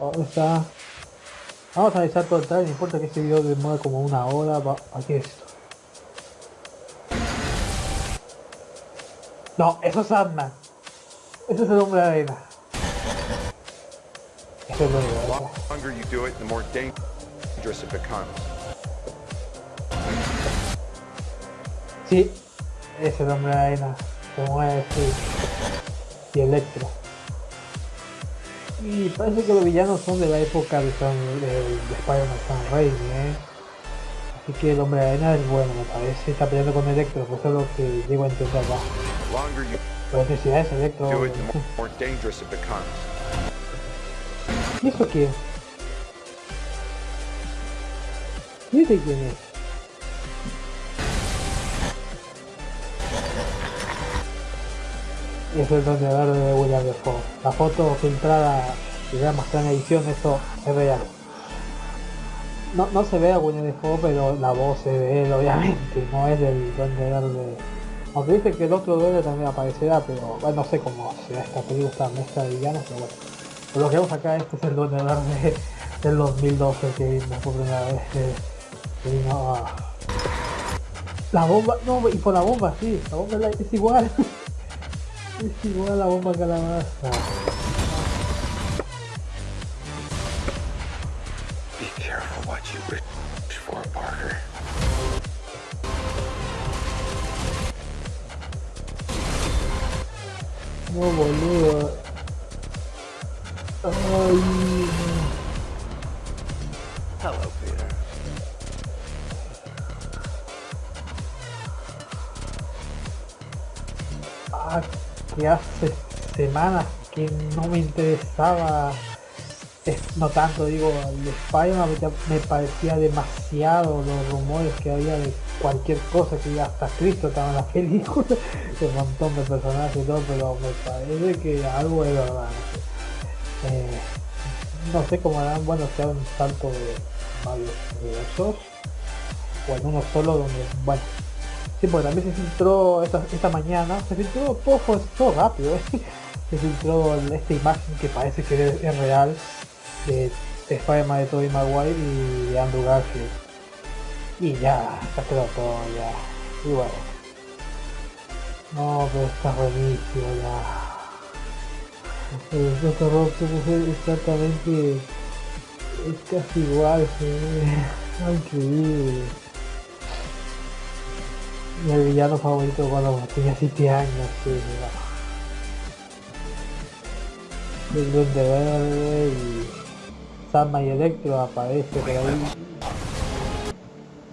Vamos a analizar todo el trailer, no importa que este video demore como una hora, va, aquí es esto. No, eso es Ant-Man. Ese es el hombre de arena. Ese es el hombre de. Sí, ese es el hombre de arena. Se mueve así. Y Electro. Y parece que los villanos son de la época de, de, de Spider-Man Raimi, ¿eh? Así que el hombre de arena es bueno, me parece. Está peleando con Electro, pues es lo que llego a entender you Pero necesidades Electro. becomes. ¿Y eso quién? ¿Y este quién es? Es el donde de William Defoe. La foto filtrada que ya mostré en edición, eso es real. No, no se ve a William Defoe, pero la voz es de él, obviamente, no es del Duende Verde. Aunque dice que el otro duende también aparecerá, pero bueno, no sé cómo será esta película, esta mezcla de villanos, pero bueno. Lo que vemos acá, este es el Duende Verde del 2012 que vimos por primera vez. que vino La bomba, no, y por la bomba, sí, la bomba es igual. es igual a la bomba calabaza. Be careful what you wish for, Parker. No, boludo. Ay, hace semanas que no me interesaba, es- no tanto digo, el de Spider-Man me parecía demasiado los rumores que había de cualquier cosa que hasta Cristo estaba en la película, un montón de personajes y todo, pero me parece que algo es verdad. Eh, no sé cómo harán, bueno, sea un salto de varios universos, o en uno solo donde, bueno, Sí, porque también se filtró esta, mañana, se filtró todo, fue todo rápido, ¿eh? se filtró esta imagen que parece que es, real de, de Spider-Man de Tobey Maguire y de Andrew Garfield. Y ya, se quedó todo ya. Y bueno. No, pero está buenísimo ya. El exactamente es casi igual, ve increíble. El villano favorito cuando tenía 7 años, sí, mira. El Duende Verde y Sandman y Electro aparece por ahí.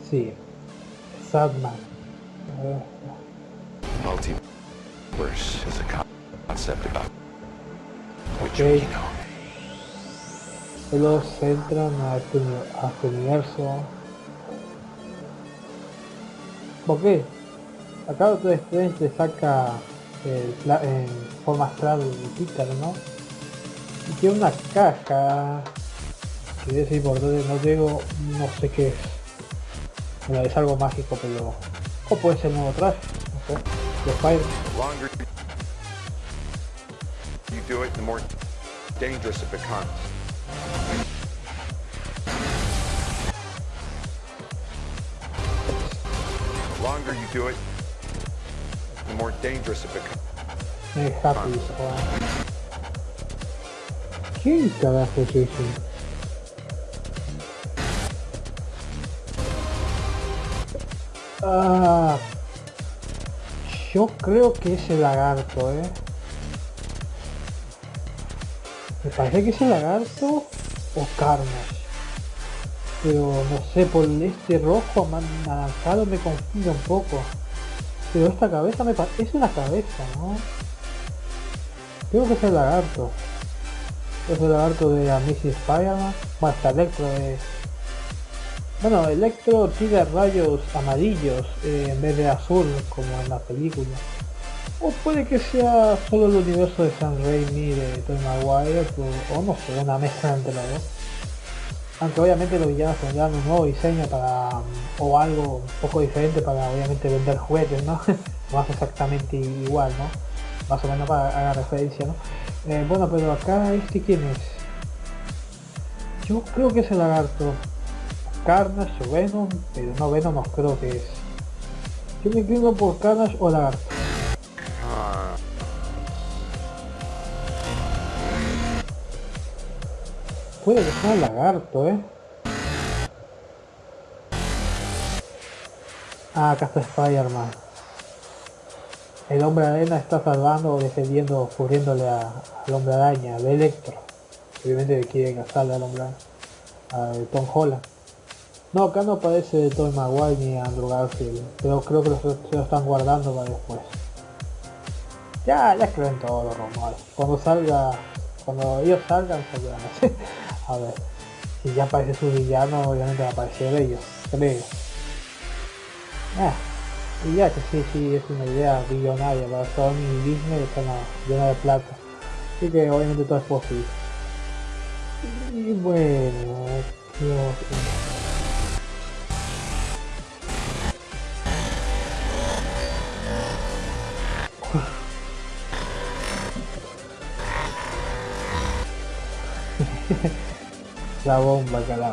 Sí, ver, Multiverse is a concept about which we know. Ellos entran a este, a este universo. ¿Por qué? Acá Doctor Strange le saca el en forma astral Pícaro, ¿no? Y tiene una caja que es importante, no digo, no sé qué es. Es algo mágico, pero... O puede ser nuevo traje, no sé. More dangerous it becomes. More dangerous it happy. ¿Quién carajo es ese? Ah, yo creo que es el lagarto, eh. Me parece que es el lagarto o Carnage. Pero no sé, por este rojo anaranjado me confunde un poco. Pero esta cabeza me parece... Es una cabeza, ¿no? Creo que es el lagarto. Es el lagarto de Amazing Spider-Man. Está Electro de... Bueno, Electro tira rayos amarillos eh, en vez de azul como en la película. O puede que sea solo el universo de Sam Raimi de Tobey Maguire, o, o no sé, una mezcla entre los dos. Aunque obviamente los villanos tendrán un nuevo diseño para mm, o algo un poco diferente para obviamente vender juguetes, ¿no? no es exactamente igual, ¿no? Más o menos para haga referencia, ¿no? Eh, bueno, pero acá este quién es? Yo creo que es el lagarto. Carnage o Venom, pero no Venom no creo que es. Yo me inclino por Carnage o lagarto. Puede sea el lagarto, eh. Ah, acá está Spider-Man. El hombre arena está salvando o defendiendo, cubriéndole al hombre araña, de Electro. Obviamente quiere casarle al hombre a Tom Holland. No, acá no aparece Tom Maguire ni Andrew Garfield, pero creo que se lo están guardando para después. Ya, ya creo en todos los rumores. Cuando salga, cuando ellos salgan, saldrán. a ver, si ya aparece su villano, obviamente va a aparecer ellos, creo. Ah, y ya que sí, sí, es una idea billonaria para Sony y Disney están llena de plata. Así que obviamente todo es posible. Y bueno. La bomba que la...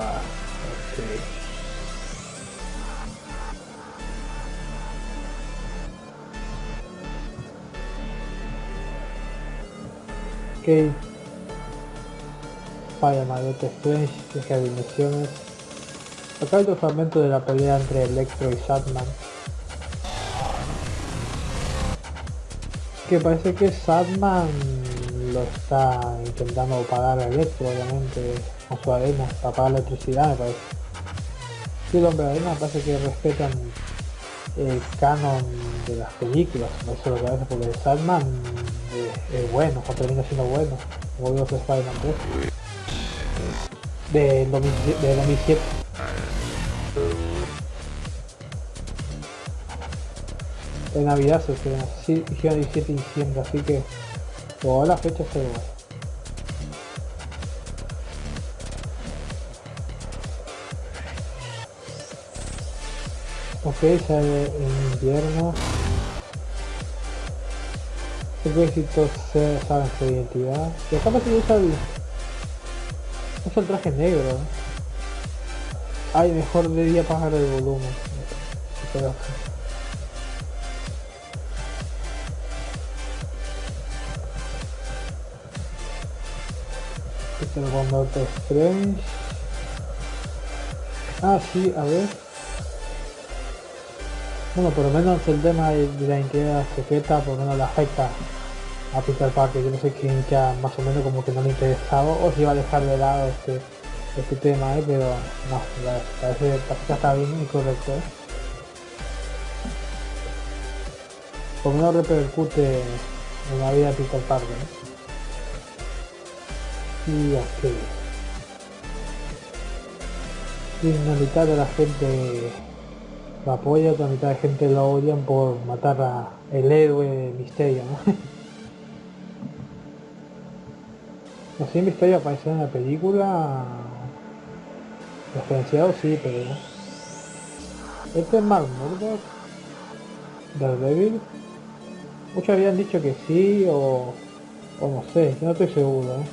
Okay. Ok. Fire Mayotte Strange, de Dimensiones. Acá hay otro fragmento de la pelea entre Electro y Sadman. Que parece que Sadman lo está intentando pagar a Electro, obviamente, con su arena, para pagar electricidad me parece. Sí, el hombre de arena parece que respetan el canon de las películas, eso es lo que parece, porque Sadman es, bueno, o termina siendo bueno, como digo que Spider-Man 3 de 2007 de Navidad se estrena, sí, hicieron 17 de diciembre, así que toda la fecha está igual. Ok, sale en invierno. El éxito se saben su identidad. Y acá parece que usa el, traje negro. Ay, mejor debía bajar el volumen. Pero... Este es el Strange. Ah, sí, a ver. Bueno, por lo menos el tema de la identidad secreta por lo menos le afecta a Peter Parker. Yo no sé quién ya más o menos como que no le interesaba o si iba a dejar de lado este, este tema, ¿eh? pero no, parece que está bien y correcto. ¿eh? Por lo menos repercute en la vida de Peter Parker. ¿eh? Y la mitad de la gente lo apoya, otra mitad de gente lo odian por matar a el héroe Misterio, ¿no? no sé, Misterio apareció en la película referenciado sí, pero este es Mark Murdock Daredevil muchos habían dicho que sí o, o no sé, yo no estoy seguro ¿eh?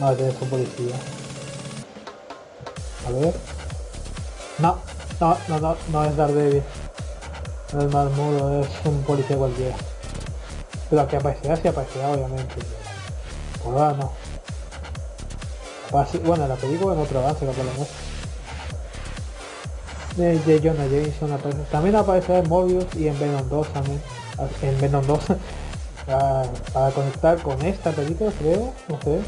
no, tener un policía a ver. No, no, no, no, es Daredevil. No es Marmudo, es un policía cualquiera. Pero que aparecerá, sí aparecerá, obviamente. Por ahora no. Bueno, la película en otro avance por lo. De, de Jonah Jameson. También aparecerá en Mobius y en Venom 2 también. En Venom 2. para, conectar con esta película creo, no sé.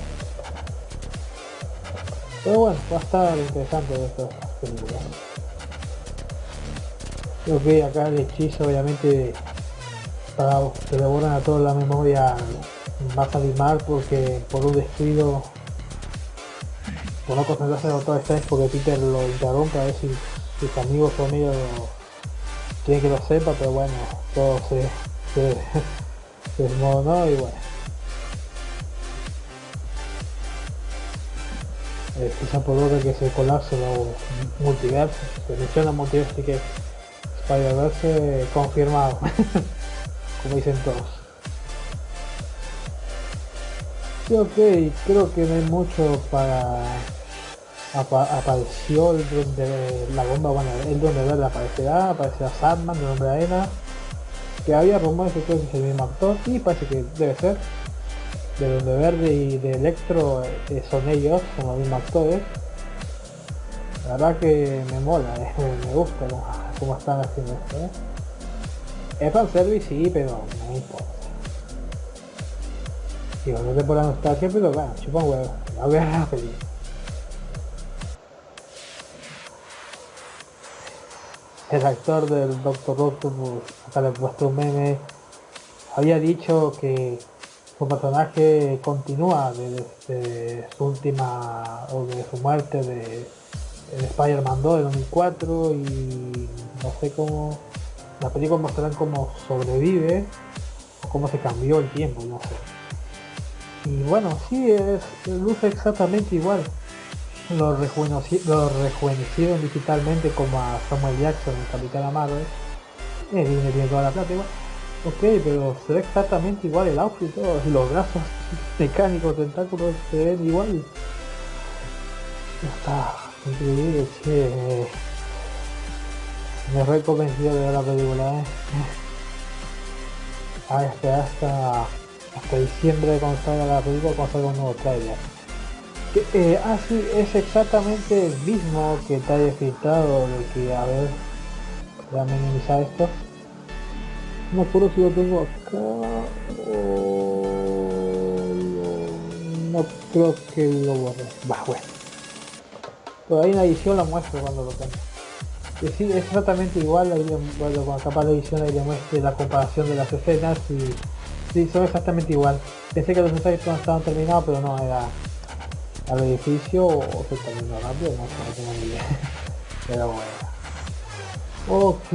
Pero bueno, va a estar interesante de estas películas. Creo que acá el hechizo obviamente para que le borran a toda la memoria va a salir mal porque por un descuido por no concentrarse en Doctor Strange porque Peter lo interrumpe a ver si sus amigos o amigos quieren que lo sepa pero bueno todo se, se, se desmoronó y bueno. Eh, quizá por orden que se colapse los multiversos, se menciona multiverso, así que Spider-Verse confirmado, como dicen todos. Sí, ok, creo que no hay mucho para... Apa- apareció el donde la bomba, bueno, el donde verde aparecerá, aparecerá Sandman, el hombre arena, que había rumores que que es el mismo actor, y parece que debe ser. De donde verde y de Electro eh, son ellos, son los mismos actores. La verdad que me mola, me gusta cómo están haciendo esto. Eh. Es fanservice sí, pero no importa. Digo, no te por la nostalgia, pero bueno, chupa un huevo. Voy a la. El actor del Doctor Octopus, acá le puesto un meme, había dicho que su personaje continúa desde su última, o de su muerte de, de Spider-Man 2 de 2004 y no sé cómo, la película mostrarán cómo sobrevive o cómo se cambió el tiempo, no sé. Y bueno, sí, es, luce exactamente igual. Lo, rejuveneci- rejuvenecieron digitalmente como a Samuel Jackson en Capitán Marvel. Eh, Disney tiene toda la plata igual. Ok, pero se ve exactamente igual el outfit y todo. Los brazos mecánicos, tentáculos se ven igual. Está increíble, che. Me re convencido de ver la película, eh. A esperar hasta, hasta diciembre cuando salga la película, cuando salga un nuevo trailer. Que, eh, ah, sí, es exactamente el mismo que te haya filtrado de que, a ver, voy a minimizar esto. No acuerdo si lo tengo acá o no creo que lo borré. Va, bueno. Ahí en la edición la muestro cuando lo tenga. Que sí, es exactamente igual, ahí bueno, capaz la edición ahí le muestre la comparación de las escenas y sí, son exactamente igual. Pensé que los ensayos no estaban terminados, pero no, era al edificio o se terminó rápido, no no tengo ni idea. Pero bueno. Ok.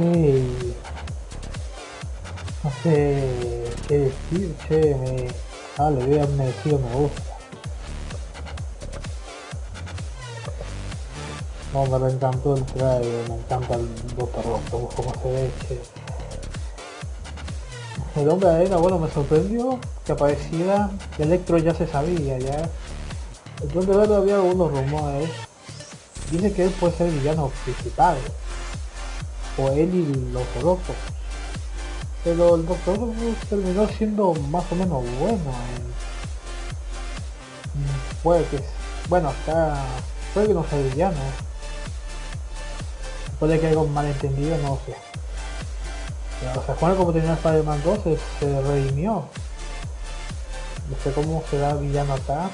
No sé qué decir, che, me... Ah, le hubiera merecido me gusta. No, me reencantó el trailer, me encanta el Doctor Octopus, como se ve. El hombre arena, bueno, me sorprendió que apareciera, Electro ya se sabía, ya. El Duende Verde había algunos rumores. Dice que él puede ser el villano principal. O él y el Doctor. Pero el Doctor Octopus terminó siendo más o menos bueno. en- Mm, Puede que... Bueno, acá... Puede que no sea villano. Puede que haya un malentendido, no sé. O sea, Juan como tenía Spider-Man 2 se, se redimió. No sé cómo será villano acá.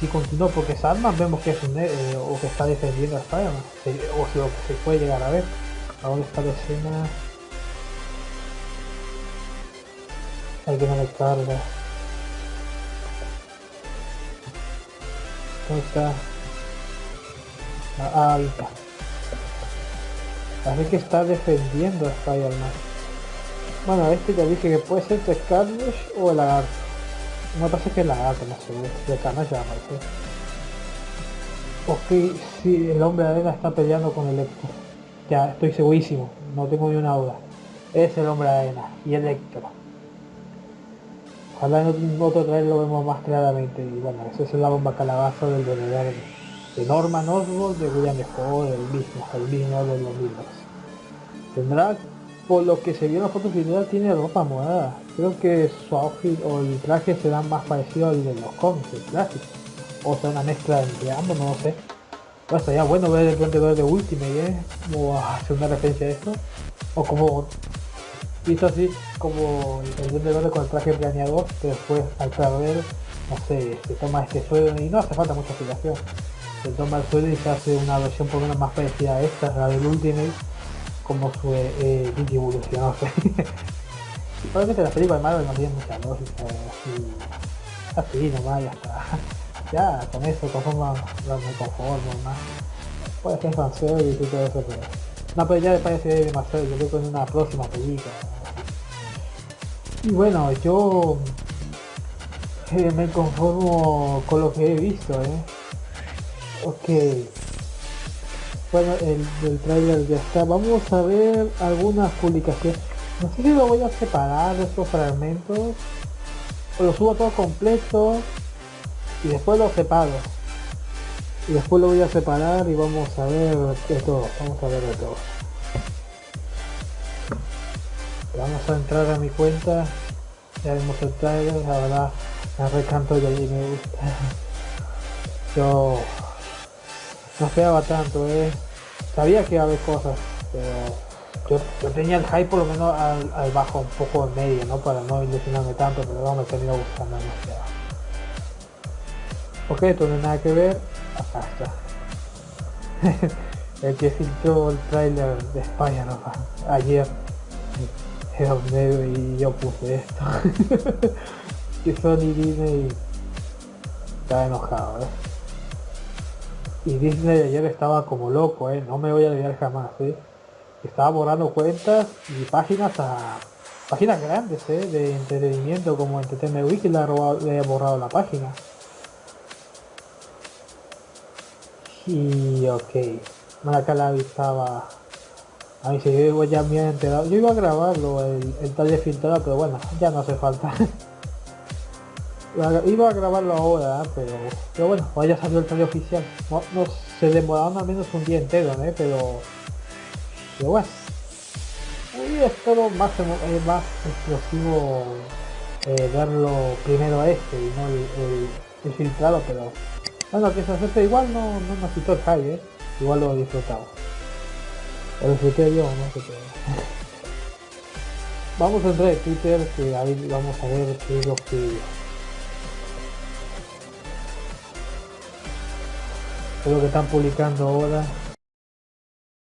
Si continúa, porque Sandman vemos que es un eh, o que está defendiendo a Spider-Man. O que se puede llegar a ver. Ahora está la escena. Hay que no me carga. ¿Dónde está? Ah, ahí está. Parece que está defendiendo a Spider-Man. Bueno, este ya dije que puede ser Carnage o el lagarto. Me parece que el lagarto, no sé, de Carnage ya aparece. Ok, sí, el hombre arena está peleando con Electro. Ya, estoy segurísimo, no tengo ni una duda. Es el hombre arena y Electro. Ojalá en otro- en lo vemos más claramente. Y bueno, eso es la bomba calabaza del Verde. De Norman Osborn, de William Defoe, el mismo, el mismo de los mismos. Tendrá, por lo que se vio en las fotos final, tiene ropa morada. Creo que su outfit o el traje será más parecido al de los cómics, el clásico. O sea, una mezcla entre ambos, no lo sé. Bueno, sería bueno ver el Duende Verde Ultimate, ¿eh? Como hacer una referencia a esto. O como visto así como el Duende Verde con el traje planeador, que después al ver, no sé, se toma este suelo y no hace falta mucha explicación. Se toma el suelo y se hace una versión por lo menos más parecida a esta, la del Ultimate, como su eh, eh, Digivolution, no sé. probablemente las películas de Marvel no tienen mucha lógica, así, así nomás, ya. Ya, con eso conformo, me conformo más. Puede ser fanservice y todo eso, pero... No, pero ya me parece demasiado, yo creo que en una próxima película. Y bueno, yo eh, me conformo con lo que he visto, ¿eh? Ok. Bueno, el del trailer ya está. Vamos a ver algunas publicaciones. No sé si lo voy a separar estos fragmentos lo subo todo completo y después lo separo. Y después lo voy a separar y vamos a ver de todo, vamos a ver de todo. Vamos a entrar a mi cuenta, ya vemos el trailer, la verdad me recanto y allí me gusta. Yo no esperaba tanto, eh. Sabía que iba a haber cosas, pero yo, tenía el hype por lo menos al, bajo un poco en medio, ¿no? Para no ilusionarme tanto, pero no me terminó gustando demasiado. Ok, esto no hay nada que ver. Acá está. el que filtró el trailer de Spider-Man ayer era un negro y yo puse esto. que Sony Disney está enojado, ¿eh? Y Disney ayer estaba como loco, ¿eh? No me voy a olvidar jamás, ¿eh? Estaba borrando cuentas y páginas a... Páginas grandes, ¿eh? De entretenimiento como Entertainment Wiki le ha, le ha borrado la página. Y ok. Acá la estaba... A mí se yo ya me había enterado. Yo iba a grabarlo, el, el taller filtrado, pero bueno, ya no hace falta. Iba a grabarlo ahora, pero, pero bueno, ya salió el trailer oficial. No, se demoraron al menos un día entero, ¿eh? pero, pero bueno. Y espero más, eh, más explosivo eh, verlo primero a este y no el, filtrado, pero bueno, que se hace igual no, no me quitó el high, ¿eh? igual lo he disfrutado. Lo disfruté yo, no sé qué. vamos a entrar en Twitter que ahí vamos a ver qué es lo que es lo que están publicando ahora